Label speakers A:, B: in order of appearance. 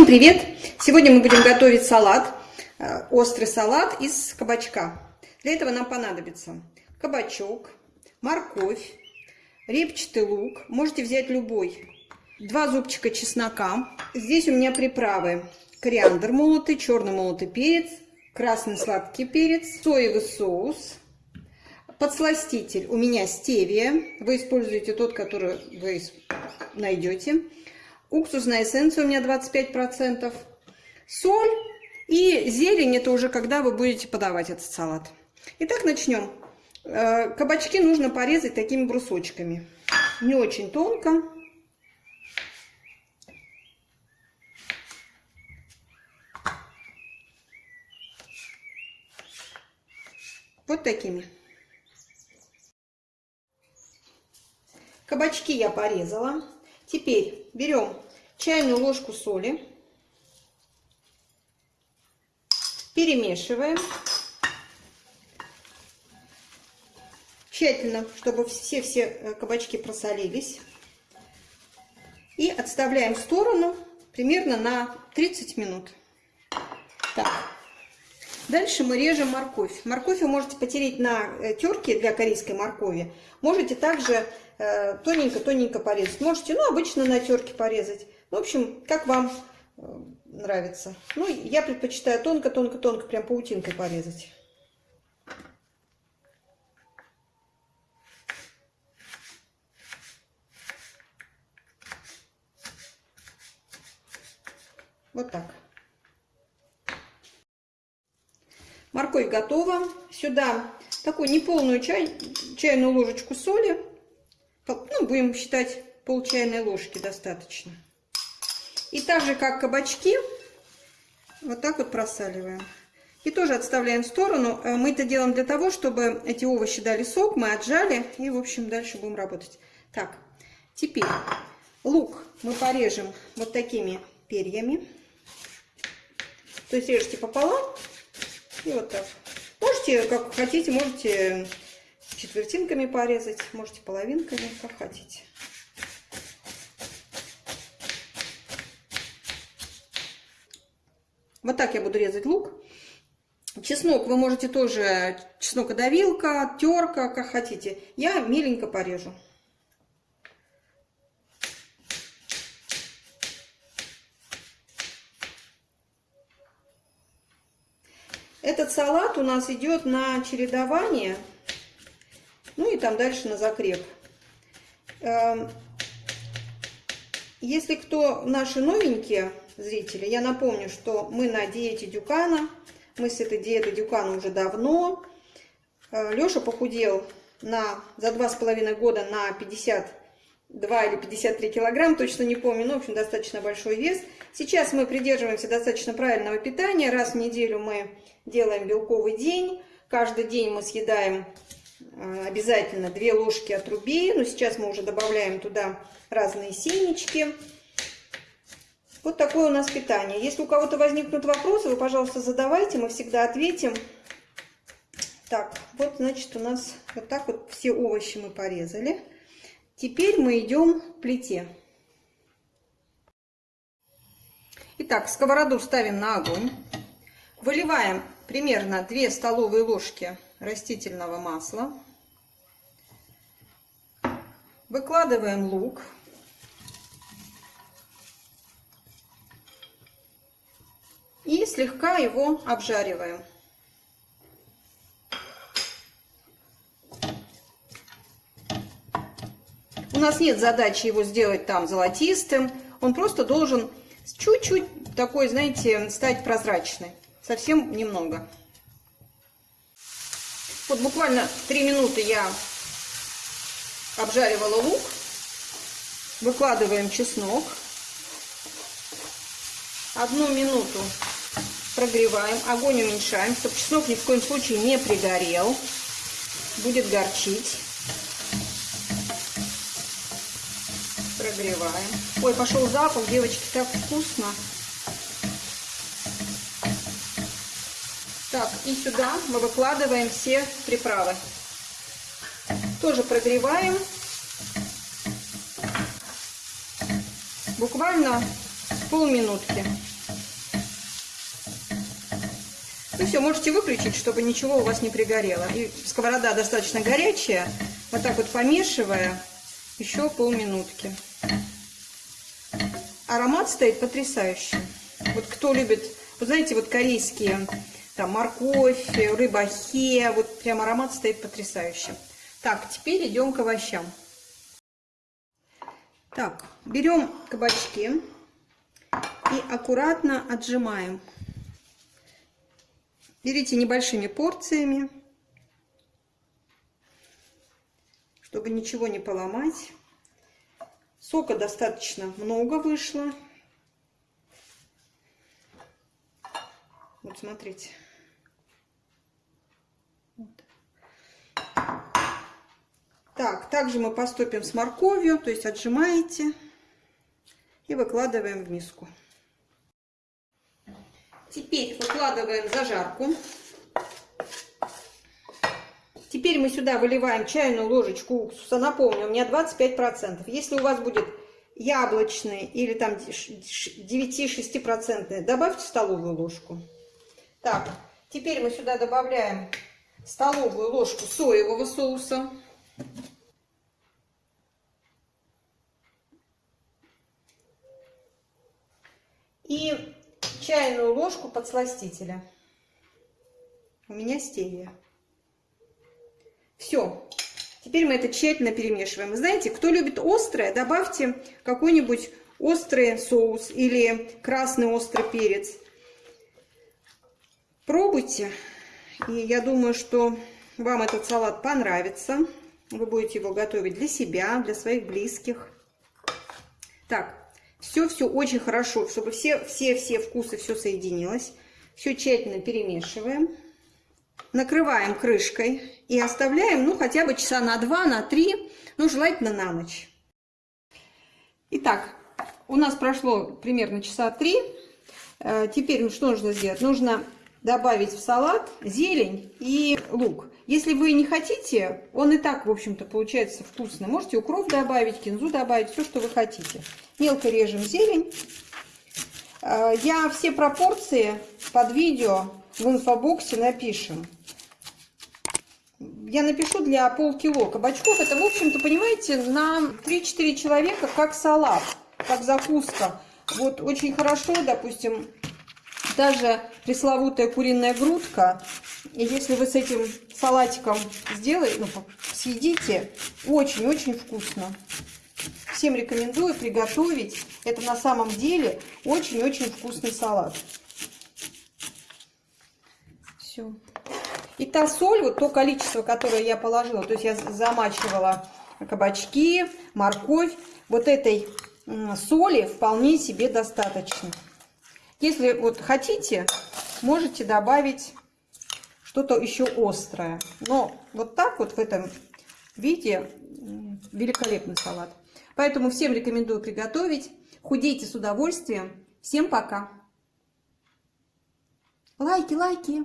A: Всем привет! Сегодня мы будем готовить салат, э, острый салат из кабачка. Для этого нам понадобится кабачок, морковь, репчатый лук. Можете взять любой. Два зубчика чеснока. Здесь у меня приправы. Кориандр молотый, черный молотый перец, красный сладкий перец, соевый соус, подсластитель. У меня стевия. Вы используете тот, который вы найдете уксусная эссенция у меня 25%, соль и зелень, это уже когда вы будете подавать этот салат. Итак, начнем. Э, кабачки нужно порезать такими брусочками, не очень тонко. Вот такими. Кабачки я порезала. Теперь берем чайную ложку соли, перемешиваем. Тщательно, чтобы все-все э, кабачки просолились. И отставляем в сторону примерно на 30 минут. Так. Дальше мы режем морковь. Морковь вы можете потереть на э, терке для корейской моркови. Можете также тоненько-тоненько э, порезать. Можете, ну, обычно на терке порезать. В общем, как вам э, нравится. Ну, я предпочитаю тонко-тонко-тонко, прям паутинкой порезать. Вот так. Морковь готова. Сюда такую неполную чай, чайную ложечку соли ну, будем считать пол чайной ложки достаточно. И так же, как кабачки, вот так вот просаливаем. И тоже отставляем в сторону. Э, мы это делаем для того, чтобы эти овощи дали сок, мы отжали. И, в общем, дальше будем работать. Так, теперь лук мы порежем вот такими перьями. То есть режьте пополам и вот так. Можете, как хотите, можете четвертинками порезать, можете половинками, как хотите. Вот так я буду резать лук. Чеснок вы можете тоже, чеснокодавилка, терка, как хотите. Я меленько порежу. Этот салат у нас идет на чередование ну и там дальше на закреп. Эм, если кто наши новенькие зрители, я напомню, что мы на диете Дюкана. Мы с этой диеты Дюкана уже давно. Э, Леша похудел на, за два с половиной года на 52 или 53 килограмм, точно не помню, но, в общем, достаточно большой вес. Сейчас мы придерживаемся достаточно правильного питания. Раз в неделю мы делаем белковый день. Каждый день мы съедаем Э, обязательно 2 ложки отруби. Но сейчас мы уже добавляем туда разные семечки. Вот такое у нас питание. Если у кого-то возникнут вопросы, вы, пожалуйста, задавайте, мы всегда ответим. Так, вот, значит, у нас вот так вот все овощи мы порезали. Теперь мы идем к плите. Итак, сковороду ставим на огонь. Выливаем примерно 2 столовые ложки растительного масла. Выкладываем лук. И слегка его обжариваем. Нас нет задачи его сделать там золотистым. Он просто должен чуть-чуть такой, знаете, стать прозрачный. Совсем немного. Вот буквально 3 минуты я обжаривала лук. Выкладываем чеснок. Одну минуту прогреваем. Огонь уменьшаем, чтобы чеснок ни в коем случае не пригорел. Будет горчить. разогреваем. Ой, пошел запах, девочки, так вкусно. Так, и сюда мы выкладываем все приправы. Тоже прогреваем. Буквально полминутки. Ну все, можете выключить, чтобы ничего у вас не пригорело. И сковорода достаточно горячая. Вот так вот помешивая еще полминутки. Аромат стоит потрясающий. Вот кто любит, вы знаете, вот корейские, там морковь, рыба хе, вот прям аромат стоит потрясающий. Так, теперь идем к овощам. Так, берем кабачки и аккуратно отжимаем. Берите небольшими порциями, чтобы ничего не поломать. Сока достаточно много вышло. Вот смотрите. Так, также мы поступим с морковью, то есть отжимаете и выкладываем в миску. Теперь выкладываем зажарку. Теперь мы сюда выливаем чайную ложечку уксуса. Напомню, у меня 25%. Если у вас будет яблочный или там 9-6%, добавьте столовую ложку. Так, теперь мы сюда добавляем столовую ложку соевого соуса. И чайную ложку подсластителя. У меня стевия. Все. Теперь мы это тщательно перемешиваем. знаете, кто любит острое, добавьте какой-нибудь острый соус или красный острый перец. Пробуйте. И я думаю, что вам этот салат понравится. Вы будете его готовить для себя, для своих близких. Так, все-все очень хорошо, чтобы все-все-все вкусы, все соединилось. Все тщательно перемешиваем. Накрываем крышкой и оставляем, ну, хотя бы часа на два, на три, ну, желательно на ночь. Итак, у нас прошло примерно часа три. Э, теперь ну, что нужно сделать? Нужно добавить в салат зелень и лук. Если вы не хотите, он и так, в общем-то, получается вкусный. Можете укроп добавить, кинзу добавить, все, что вы хотите. Мелко режем зелень. Э, я все пропорции под видео в инфобоксе напишем. Я напишу для полкило кабачков. Это, в общем-то, понимаете, на 3-4 человека как салат, как закуска. Вот очень хорошо, допустим, даже пресловутая куриная грудка. И если вы с этим салатиком сделаете, ну, съедите, очень-очень вкусно. Всем рекомендую приготовить. Это на самом деле очень-очень вкусный салат. Все. И та соль, вот то количество, которое я положила, то есть я замачивала кабачки, морковь, вот этой соли вполне себе достаточно. Если вот хотите, можете добавить что-то еще острое. Но вот так вот в этом виде великолепный салат. Поэтому всем рекомендую приготовить. Худейте с удовольствием. Всем пока. Лайки, лайки.